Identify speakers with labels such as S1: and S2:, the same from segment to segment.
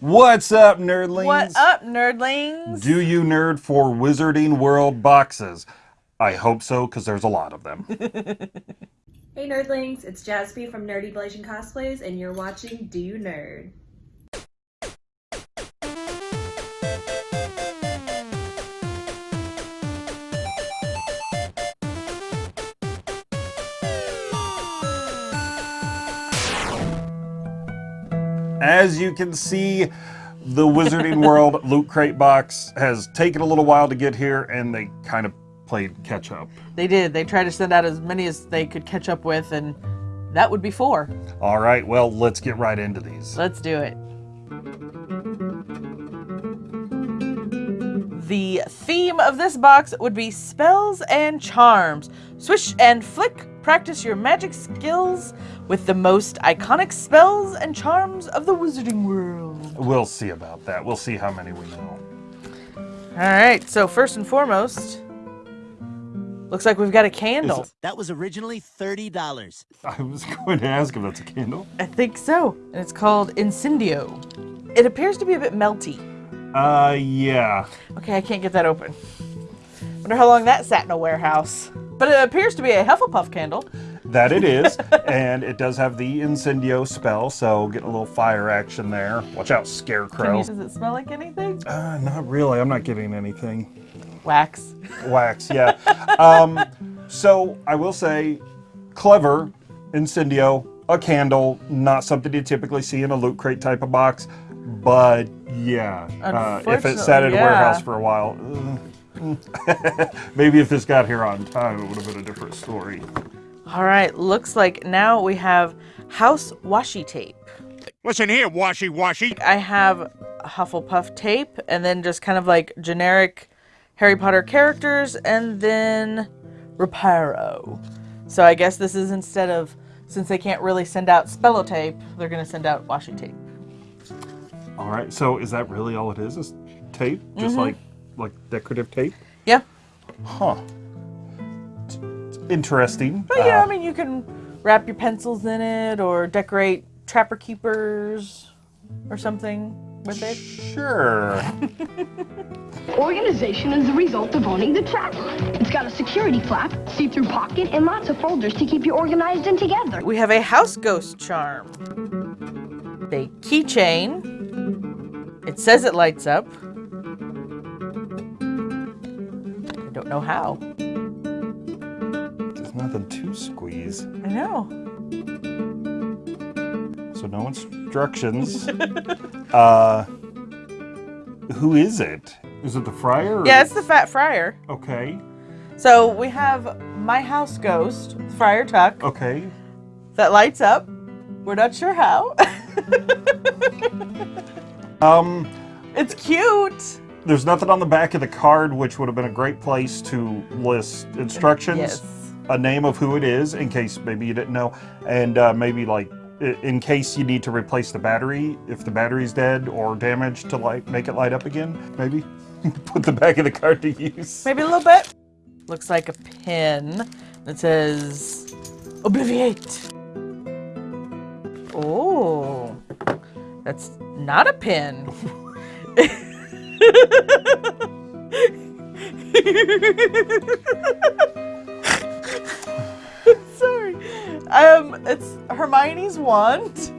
S1: What's up, nerdlings?
S2: What up, nerdlings?
S1: Do you nerd for Wizarding World boxes? I hope so, because there's a lot of them.
S3: Hey nerdlings, it's Jasby from Nerdy Blazing Cosplays, and you're watching Do You Nerd?
S1: As you can see, the Wizarding World Loot Crate box has taken a little while to get here, and they kind of played catch up.
S2: They did. They tried to send out as many as they could catch up with, and that would be four.
S1: All right, well, let's get right into these.
S2: Let's do it. The theme of this box would be spells and charms. Swish and flick, practice your magic skills with the most iconic spells and charms of the wizarding world.
S1: We'll see about that. We'll see how many we know.
S2: All right, so first and foremost, looks like we've got a candle.
S4: That was originally $30.
S1: I was going to ask if that's a candle.
S2: I think so. And it's called Incendio. It appears to be a bit melty.
S1: Uh, yeah.
S2: Okay, I can't get that open. Wonder how long that sat in a warehouse. But it appears to be a Hufflepuff candle.
S1: That it is, and it does have the Incendio spell, so getting a little fire action there. Watch out,
S2: Can
S1: Scarecrow.
S2: you, does it smell like anything?
S1: Uh, not really. I'm not getting anything.
S2: Wax.
S1: Wax, yeah. um, so I will say, clever Incendio, a candle, not something you typically see in a loot crate type of box, but yeah, uh, if it sat in
S2: Unfortunately,
S1: a warehouse for a while, maybe if this got here on time, it would have been a different story.
S2: All right, looks like now we have house washi tape.
S5: Listen here, washi washi.
S2: I have Hufflepuff tape and then just kind of like generic Harry Potter characters and then Reparo. So I guess this is instead of, since they can't really send out Spellotape, they're going to send out washi tape.
S1: All right, so is that really all it is? Is tape, just
S2: Mm-hmm.
S1: like like decorative tape?
S2: Yeah.
S1: Huh. It's- it's interesting.
S2: But yeah,
S1: Uh,
S2: I mean, you can wrap your pencils in it or decorate trapper keepers or something with it.
S1: Sure.
S6: Organization is the result of owning the trapper. It's got a security flap, see-through pocket, and lots of folders to keep you organized and together.
S2: We have a house ghost charm, a keychain. It says it lights up. Don't know how.
S1: There's nothing to squeeze.
S2: I know.
S1: So no instructions. uh, who is it? Is it the or-
S2: Yeah, it's the Fat Friar.
S1: Okay.
S2: So we have my house ghost, Friar Tuck,
S1: Okay.
S2: that lights up. We're not sure how.
S1: Um,
S2: it's cute.
S1: There's nothing on the back of the card, which would have been a great place to list instructions.
S2: Yes.
S1: A name of who it is, in case maybe you didn't know, and uh, maybe like in case you need to replace the battery if the battery's dead or damaged to light make it light up again. Maybe put the back of the card to use.
S2: Maybe a little bit. Looks like a pin that says Obliviate. Oh, that's not a pin. Sorry. Um, it's Hermione's wand.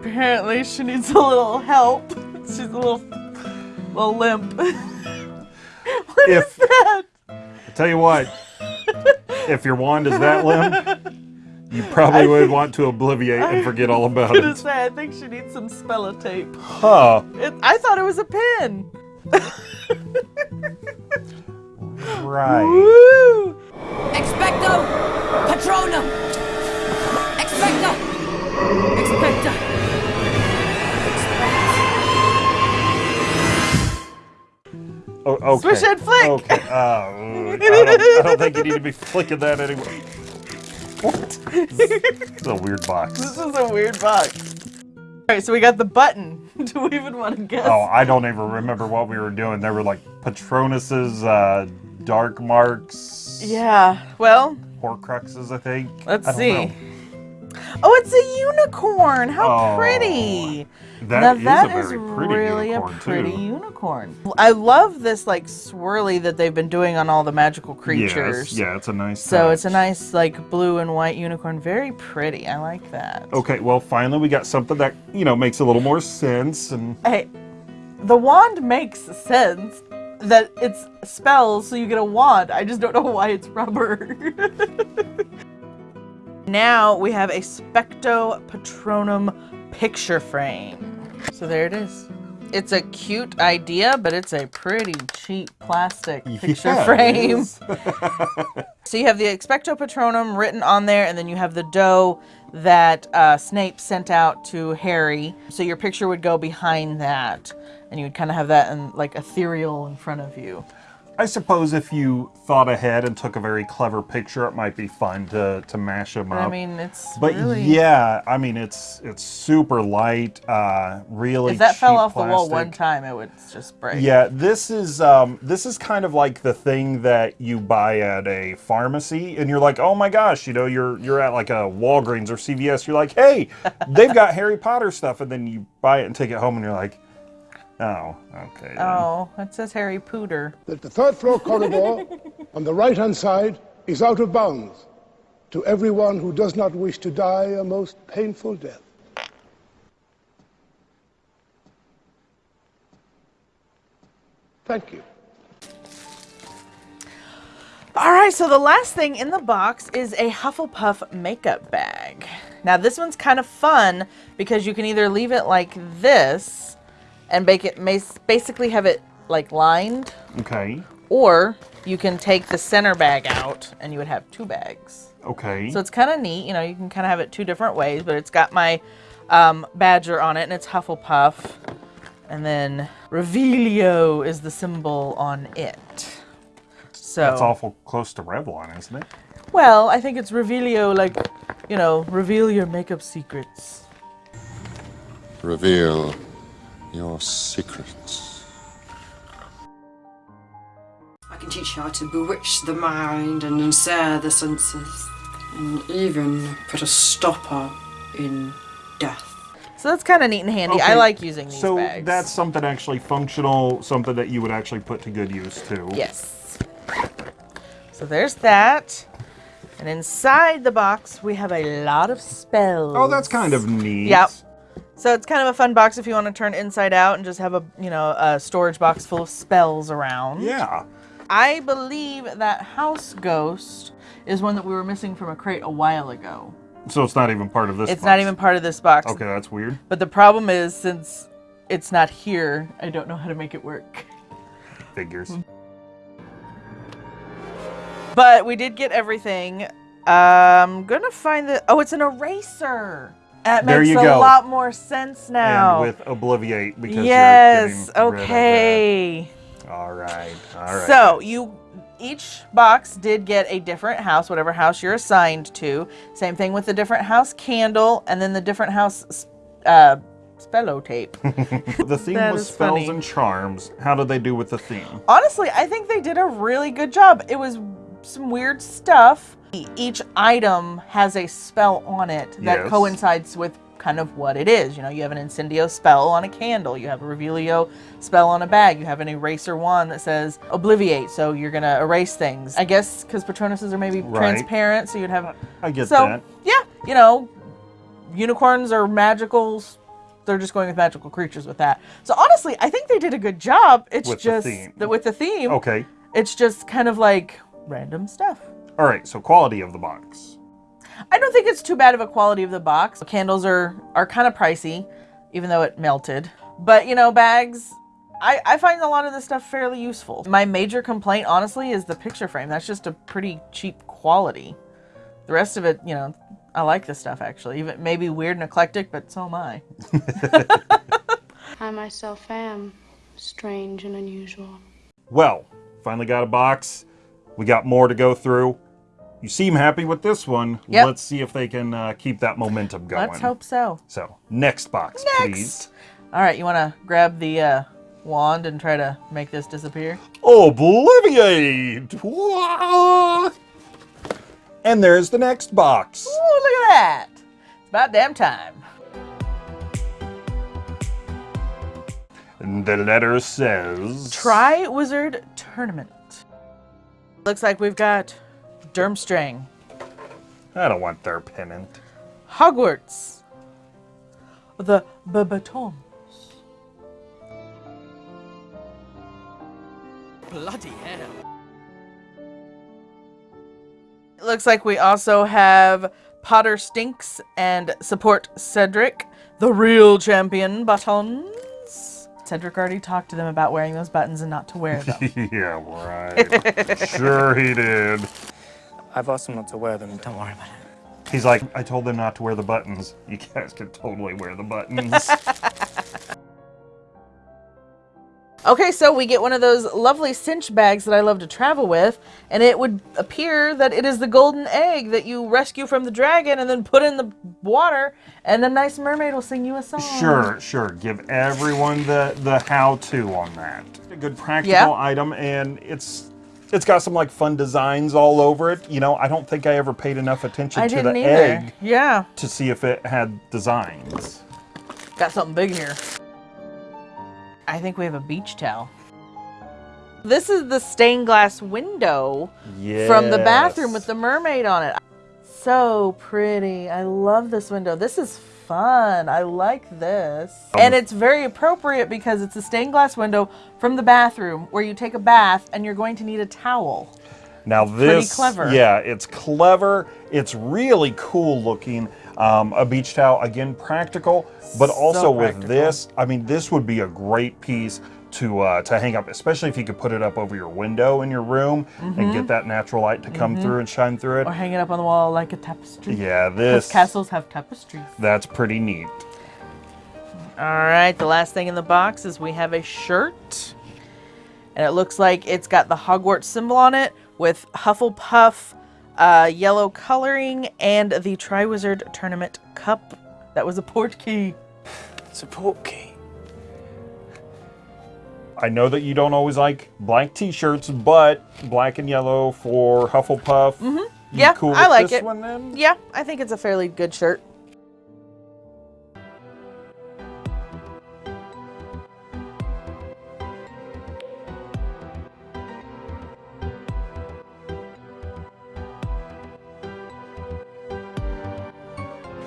S2: Apparently, she needs a little help. She's a little, little limp. what is
S1: If-
S2: that?
S1: I tell you what, if your wand is that limp, you probably would want to obliviate and forget all about it.
S2: I
S1: about
S2: was gonna
S1: it.
S2: say, I think she needs some Spellotape.
S1: Huh.
S2: It, I thought it was a pin.
S1: Right.
S2: Woo!
S7: Expecto Patronum! Expecto! Expecto!
S1: Oh, okay.
S2: Swish and flick.
S1: Okay. Uh, I, don't, I don't think you need to be flicking that anymore. What? It's a weird box.
S2: This is a weird box. Alright, so we got the button. Do we even want to guess?
S1: Oh, I don't even remember what we were doing. There were like Patronus's uh, dark marks.
S2: Yeah, well,
S1: Horcruxes, I think.
S2: let's
S1: I don't
S2: see.
S1: know.
S2: Oh, it's a unicorn. How
S1: Oh,
S2: pretty.
S1: That
S2: now
S1: is
S2: that
S1: a very
S2: is
S1: pretty
S2: really
S1: unicorn,
S2: a pretty
S1: too.
S2: unicorn. I love this like swirly that they've been doing on all the magical creatures.
S1: Yes, yeah, it's a nice.
S2: So it's a nice like blue and white unicorn. Very pretty. I like that.
S1: Okay, well, finally we got something that you know makes a little more sense, and
S2: Hey, the wand makes sense that it's spells, so you get a wand. I just don't know why it's rubber. now we have a Specto Patronum picture frame. So there it is. It's a cute idea, but it's a pretty cheap plastic picture
S1: Yeah,
S2: frame. So you have the Expecto Patronum written on there, and then you have the doe that uh, Snape sent out to Harry. So your picture would go behind that, and you would kind of have that in like ethereal in front of you.
S1: I suppose if you thought ahead and took a very clever picture, it might be fun to to mash them up.
S2: I mean, it's
S1: but
S2: really.
S1: yeah, I mean it's it's super light, uh, really.
S2: if that fell off the wall one time, it would just break.
S1: Yeah, this is um, this is kind of like the thing that you buy at a pharmacy, and you're like, oh my gosh, you know, you're you're at like a Walgreens or CVS. You're like, hey, they've got Harry Potter stuff, and then you buy it and take it home, and you're like, oh, okay. then.
S2: Oh, it says Harry Pooter.
S8: that the third floor corridor on the right hand side is out of bounds to everyone who does not wish to die a most painful death. Thank you.
S2: All right, so the last thing in the box is a Hufflepuff makeup bag. Now this one's kind of fun because you can either leave it like this and make it basically have it like lined,
S1: Okay.
S2: or you can take the center bag out and you would have two bags.
S1: Okay.
S2: So it's kind of neat. You know, you can kind of have it two different ways, but it's got my um, badger on it and it's Hufflepuff. And then Revelio is the symbol on it. So
S1: That's awful close to Revlon, isn't it?
S2: Well, I think it's Revelio, like, you know, reveal your makeup secrets.
S9: Reveal your secrets.
S10: I can teach you how to bewitch the mind and ensnare the senses, and even put a stopper in death.
S2: So that's kind of neat and handy. I like using these
S1: So
S2: bags.
S1: that's something actually functional, something that you would actually put to good use too.
S2: Yes. So there's that. And inside the box, we have a lot of spells.
S1: Oh, that's kind of neat.
S2: Yep. So it's kind of a fun box if you want to turn inside out and just have a, you know, a storage box full of spells around.
S1: Yeah.
S2: I believe that house ghost is one that we were missing from a crate a while ago.
S1: So it's not even part of this.
S2: it's not
S1: box.
S2: even part of this box.
S1: Okay, that's weird.
S2: But the problem is, since it's not here, I don't know how to make it work.
S1: Figures.
S2: But we did get everything. I'm gonna find the. Oh, it's an eraser. That
S1: There
S2: makes
S1: you
S2: a
S1: go.
S2: lot more sense now.
S1: And with Obliviate because
S2: yes.
S1: you're getting rid of
S2: Okay.
S1: All right. All right.
S2: So you each box did get a different house, whatever house you're assigned to. Same thing with the different house candle, and then the different house uh, Spellotape.
S1: the theme was spells
S2: funny.
S1: and charms. How did they do with the theme?
S2: Honestly, I think they did a really good job. It was some weird stuff. Each item has a spell on it that
S1: Yes.
S2: coincides with kind of what it is. You know, you have an incendio spell on a candle, you have a revelio spell on a bag, you have an eraser wand that says obliviate, so you're gonna erase things. I guess because Patronuses are maybe
S1: Right.
S2: transparent, so you'd have.
S1: I get
S2: so
S1: that.
S2: yeah, you know, unicorns are magicals. They're just going with magical creatures with that. So honestly, I think they did a good job. It's
S1: With the
S2: just
S1: theme.
S2: that with the theme.
S1: Okay.
S2: It's just kind of like random stuff.
S1: All right. So quality of the box.
S2: I don't think it's too bad of a quality of the box. Candles are are kind of pricey, even though it melted. But you know, bags. I, I find a lot of this stuff fairly useful. My major complaint, honestly, is the picture frame. That's just a pretty cheap quality. The rest of it, you know, I like this stuff actually. Even maybe weird and eclectic, but so am I.
S11: I myself am strange and unusual.
S1: Well, finally got a box. We got more to go through. You seem happy with this one.
S2: Yep.
S1: Let's see if they can uh, keep that momentum going.
S2: Let's hope so.
S1: So, next box,
S2: Next.
S1: please.
S2: All right, you want to grab the uh, wand and try to make this disappear?
S1: Obliviate! And there's the next box.
S2: Ooh, look at that. It's about damn time.
S1: And the letter says.
S2: Triwizard Tournament. Looks like we've got Durmstrang,
S1: I don't want their pennant.
S2: Hogwarts, the Beauxbatons,
S7: Bloody hell.
S2: It looks like we also have Potter Stinks and support Cedric, the real champion buttons. Cedric already talked to them about wearing those buttons and not to wear them.
S1: yeah, right. sure he did.
S12: I've asked them not to wear them. Don't worry about it.
S1: He's like, I told them not to wear the buttons. You guys can totally wear the buttons.
S2: Okay, so we get one of those lovely cinch bags that I love to travel with, and it would appear that it is the golden egg that you rescue from the dragon and then put in the water, and a nice mermaid will sing you a song.
S1: Sure, sure. Give everyone the the how-to on that. A good practical
S2: Yeah.
S1: item, and it's it's got some like fun designs all over it. You know, I don't think I ever paid enough attention
S2: I
S1: to the
S2: either.
S1: egg
S2: Yeah,
S1: to see if it had designs.
S2: got something big here. I think we have a beach towel. This is the stained glass window from the bathroom with the mermaid on it. So pretty. I love this window. This is fun. I like this. And it's very appropriate because it's a stained glass window from the bathroom where you take a bath and you're going to need a towel.
S1: Now this,
S2: clever.
S1: yeah, it's clever. It's really cool looking. Um, a beach towel, again, practical, but also with
S2: practical.
S1: this, I mean, this would be a great piece to uh, to hang up, especially if you could put it up over your window in your room and get that natural light to come
S2: Mhm.
S1: through and shine through it.
S2: Or hang it up on the wall like a tapestry.
S1: Yeah, this
S2: castles have tapestries.
S1: that's pretty neat.
S2: All right, the last thing in the box is we have a shirt. And it looks like it's got the Hogwarts symbol on it with Hufflepuff uh, yellow coloring and the Triwizard Tournament Cup. That was a Portkey.
S12: It's a Portkey.
S1: I know that you don't always like black T-shirts, but black and yellow for Hufflepuff. Mm-hmm.
S2: Yeah,
S1: cool
S2: I like
S1: this
S2: it.
S1: one then?
S2: Yeah, I think it's a fairly good shirt.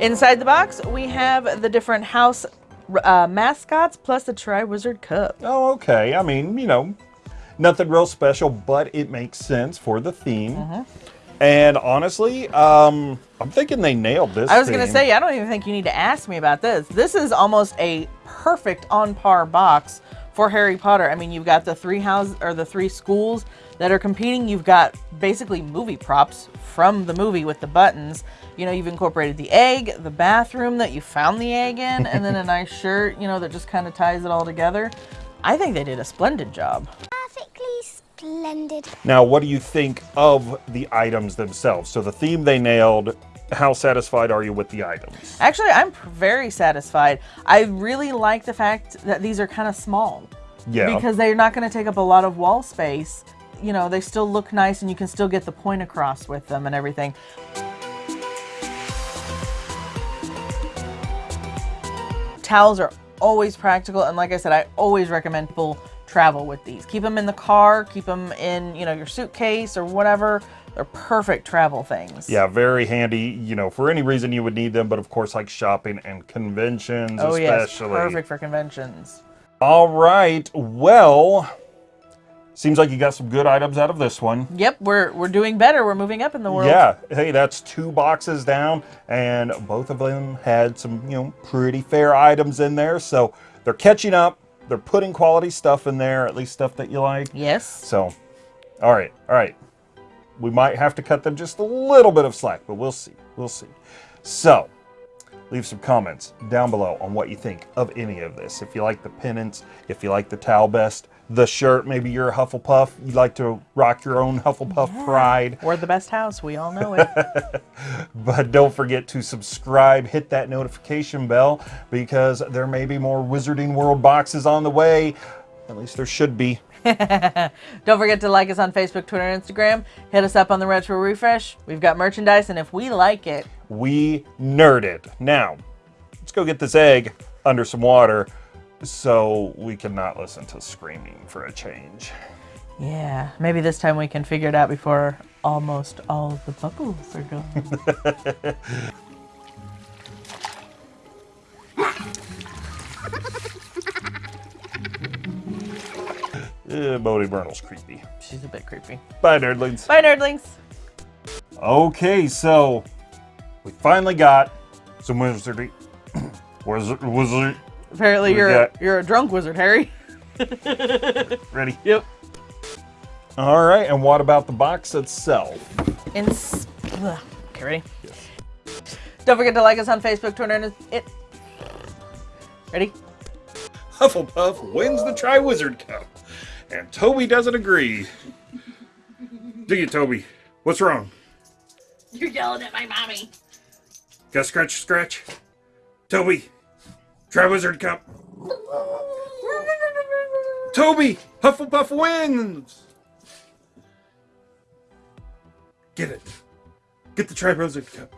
S2: Inside the box, we have the different house uh, mascots plus the Triwizard Cup.
S1: Oh, okay. I mean, you know, nothing real special, but it makes sense for the theme.
S2: Mm-hmm.
S1: And honestly, um, I'm thinking they nailed this.
S2: I was going to say, I don't even think you need to ask me about this. This is almost a perfect on par box for Harry Potter. I mean, you've got the three houses or the three schools that are competing. You've got basically movie props from the movie with the buttons. You know, you've incorporated the egg, the bathroom that you found the egg in, and then a nice shirt, you know, that just kind of ties it all together. I think they did a splendid job.
S6: Perfectly Splendid.
S1: Now, what do you think of the items themselves? So the theme they nailed. How satisfied are you with the items?
S2: Actually, I'm very satisfied. I really like the fact that these are kind of small.
S1: Yeah.
S2: Because they're not going to take up a lot of wall space. You know, they still look nice and you can still get the point across with them and everything. Towels are always practical and like I said, I always recommend people travel with these. Keep them in the car, keep them in, you know, your suitcase or whatever. They're perfect travel things.
S1: Yeah, very handy. You know, for any reason you would need them, but of course, like shopping and conventions,
S2: Oh yes, perfect for conventions.
S1: All right. Well, seems like you got some good items out of this one.
S2: Yep, we're we're doing better. We're moving up in the world.
S1: Yeah. Hey, that's two boxes down, and both of them had some, you know, pretty fair items in there. So they're catching up. They're putting quality stuff in there, at least stuff that you like.
S2: Yes.
S1: So, all right, all right. We might have to cut them just a little bit of slack, but we'll see. We'll see. So, leave some comments down below on what you think of any of this. If you like the pennants, if you like the towel best, the shirt, maybe you're a Hufflepuff, you like to rock your own Hufflepuff pride.
S2: We're the best house. We all know it.
S1: But don't forget to subscribe, hit that notification bell because there may be more Wizarding World boxes on the way. At least there should be.
S2: Don't forget to like us on Facebook, Twitter, and Instagram. Hit us up on the Retro Refresh. We've got merchandise, and if we like it,
S1: We nerd it. Now, let's go get this egg under some water so we can not listen to screaming for a change.
S2: yeah, maybe this time we can figure it out before almost all of the bubbles are gone.
S1: Uh, Bodie Burnall's creepy.
S2: She's a bit creepy.
S1: Bye, nerdlings.
S2: Bye, nerdlings.
S1: Okay, so we finally got some wizardry. Wizard, wizard.
S2: Apparently,
S1: We
S2: you're a,
S1: got-
S2: you're a drunk wizard, Harry.
S1: Ready?
S2: Yep.
S1: All right, and what about the box itself?
S2: In ugh. okay, ready? Don't forget to like us on Facebook, Twitter, and it. Ready?
S1: Hufflepuff wins the Triwizard Cup, and Toby doesn't agree. Do you, Toby? What's wrong?
S13: You're yelling at my mommy.
S1: Got scratch, scratch? Toby, Triwizard Cup. Toby, Hufflepuff wins. Get it. Get the Triwizard Cup.